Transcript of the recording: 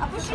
啊不是